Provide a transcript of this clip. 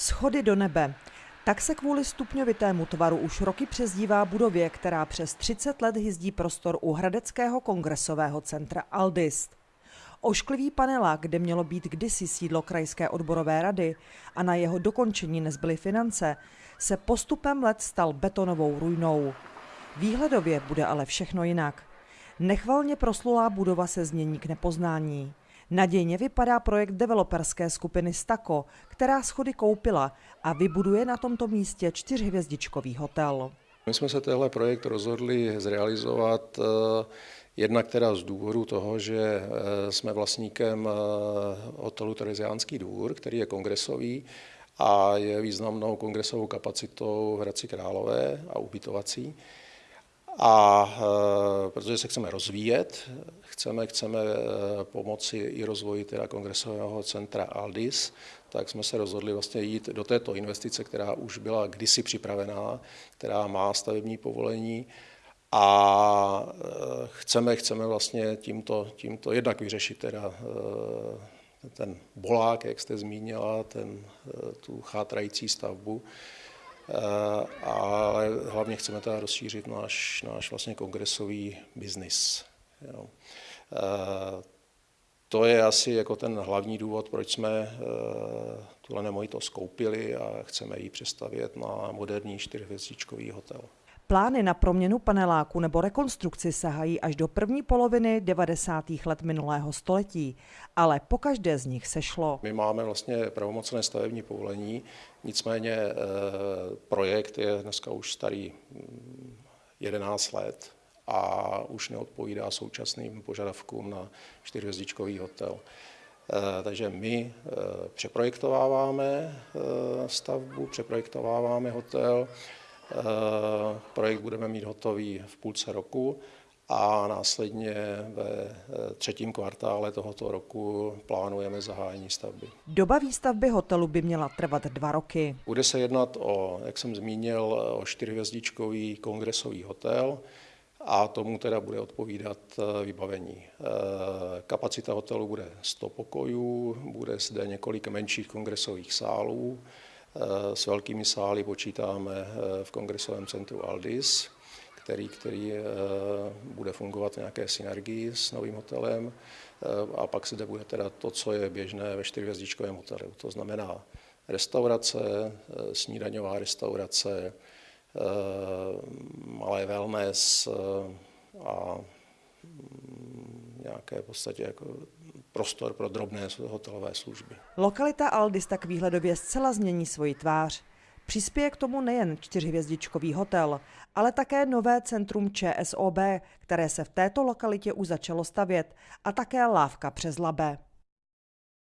Schody do nebe. Tak se kvůli stupňovitému tvaru už roky přezdívá budově, která přes 30 let hyzdí prostor u Hradeckého kongresového centra Aldist. Ošklivý panelák, kde mělo být kdysi sídlo krajské odborové rady a na jeho dokončení nezbyly finance, se postupem let stal betonovou ruinou. Výhledově bude ale všechno jinak. Nechvalně proslulá budova se změní k nepoznání. Nadějně vypadá projekt developerské skupiny Stako, která schody koupila a vybuduje na tomto místě čtyřhvězdičkový hotel. My jsme se tenhle projekt rozhodli zrealizovat eh, jednak teda z důvodu toho, že eh, jsme vlastníkem eh, hotelu Tereziánský dvůr, který je kongresový a je významnou kongresovou kapacitou v Hradci Králové a ubytovací. A e, protože se chceme rozvíjet, chceme, chceme e, pomoci i rozvoji teda kongresového centra Aldis, tak jsme se rozhodli vlastně jít do této investice, která už byla kdysi připravená, která má stavební povolení. A e, chceme, chceme vlastně tímto, tímto jednak vyřešit teda ten bolák, jak jste zmínila, ten, tu chátrající stavbu, Eh, ale hlavně chceme teda rozšířit náš, náš vlastně kongresový biznis. Eh, to je asi jako ten hlavní důvod, proč jsme eh, tuhle nemovitost skoupili a chceme ji přestavět na moderní čtyřhvězdičkový hotel. Plány na proměnu paneláku nebo rekonstrukci sahají až do první poloviny 90. let minulého století, ale po každé z nich se šlo. My máme vlastně pravomocné stavební povolení, nicméně eh, projekt je dneska už starý 11 mm, let a už neodpovídá současným požadavkům na čtyřhvězdičkový hotel. Eh, takže my eh, přeprojektováváme stavbu, přeprojektováváme hotel, projekt budeme mít hotový v půlce roku a následně ve eh, třetím kvartále tohoto roku plánujeme zahájení stavby. Doba výstavby hotelu by měla trvat dva roky. Bude se jednat o, jak jsem zmínil, o čtyřhvězdičkový kongresový hotel a tomu teda bude odpovídat eh, vybavení. Kapacita hotelu bude 100 pokojů, bude zde několik menších kongresových sálů, Eh, s velkými sály počítáme eh, v kongresovém centru Aldis, který, který eh, bude fungovat v nějaké synergii s novým hotelem. A pak zde bude teda to, co je běžné ve čtyřhvězdičkovém hotelu. To znamená restaurace, snídaňová restaurace, malé wellness a mm, nějaké v podstatě jako prostor pro drobné hotelové služby. Lokalita Aldis tak výhledově zcela změní svoji tvář. Přispěje k tomu nejen čtyřhvězdičkový hotel, ale také nové centrum ČSOB, které se v této lokalitě už začalo stavět, a také lávka přes Labe.